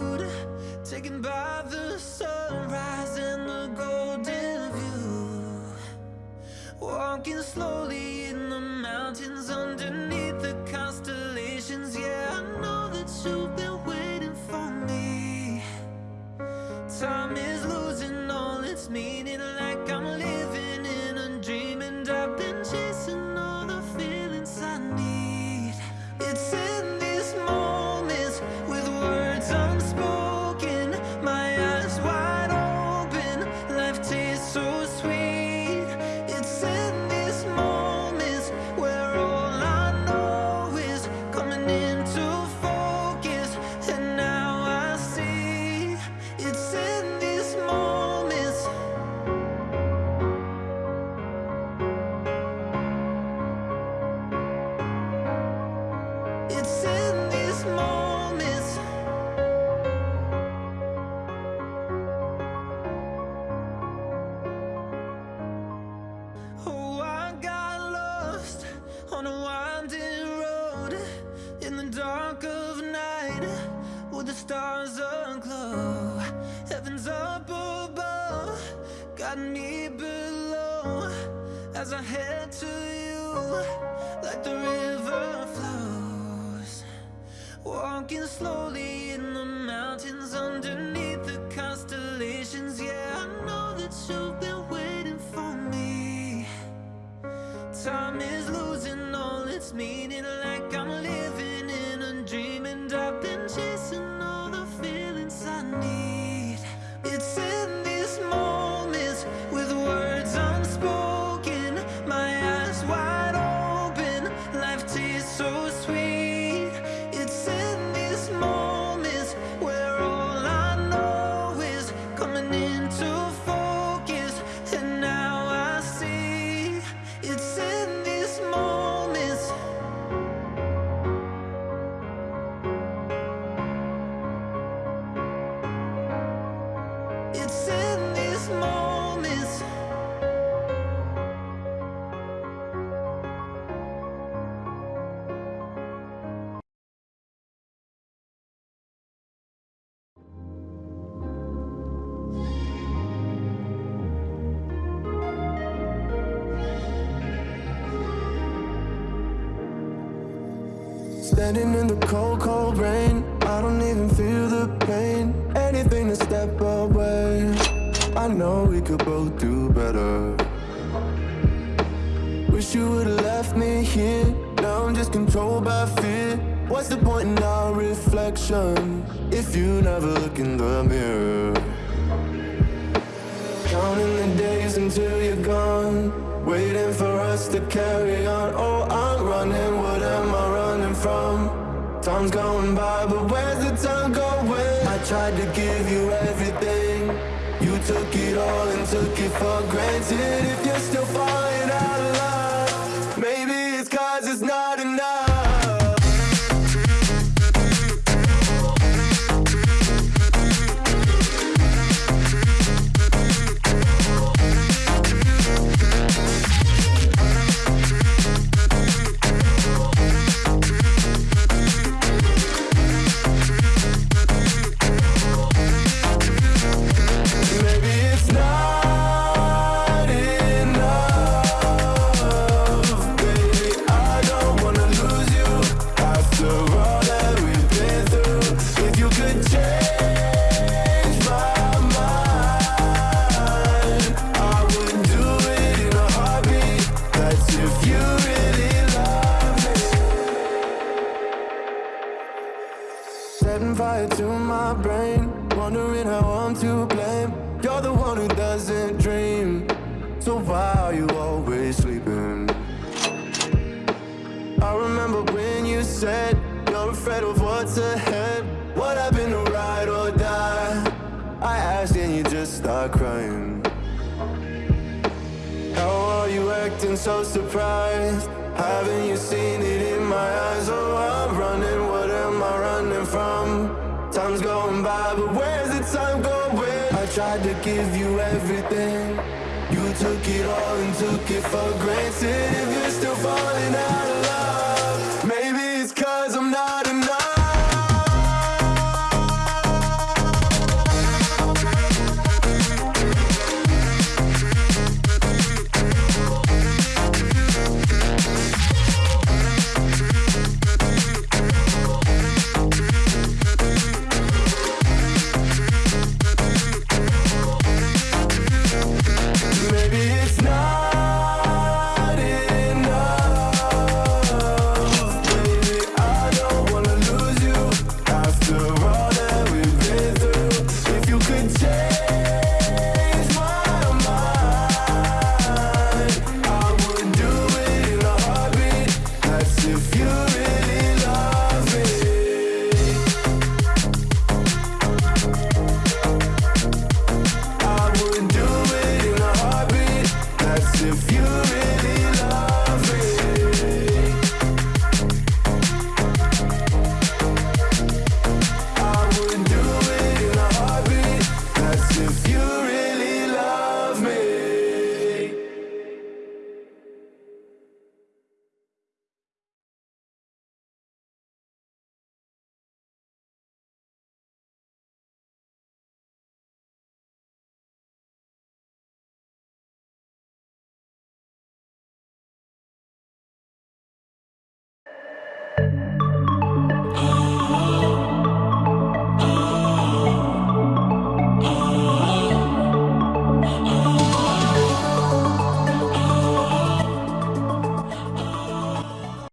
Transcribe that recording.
renewed, taken by the sunrise and the golden view. Walking slowly me below as I head to you like the river flows. Walking slowly in the mountains underneath the constellations. Yeah, I know that you've been waiting for me. Time is losing all its meaning, like I'm living in a dream, and I've been chasing Standing in the cold, cold rain. I don't even feel the pain. Anything to step away. I know we could both do better. Wish you would've left me here. Now I'm just controlled by fear. What's the point in our reflection if you never look in the mirror? Counting the days until you're gone. Waiting for us to carry on. Oh, Time's going by, but where's the time going? I tried to give you everything. You took it all and took it for granted. If you're still falling afraid of what's ahead. What happened to ride or die? I asked and you just start crying. How are you acting so surprised? Haven't you seen it in my eyes? Oh, I'm running, what am I running from? Time's going by, but where's the time going? I tried to give you everything. You took it all and took it for granted. If you're still falling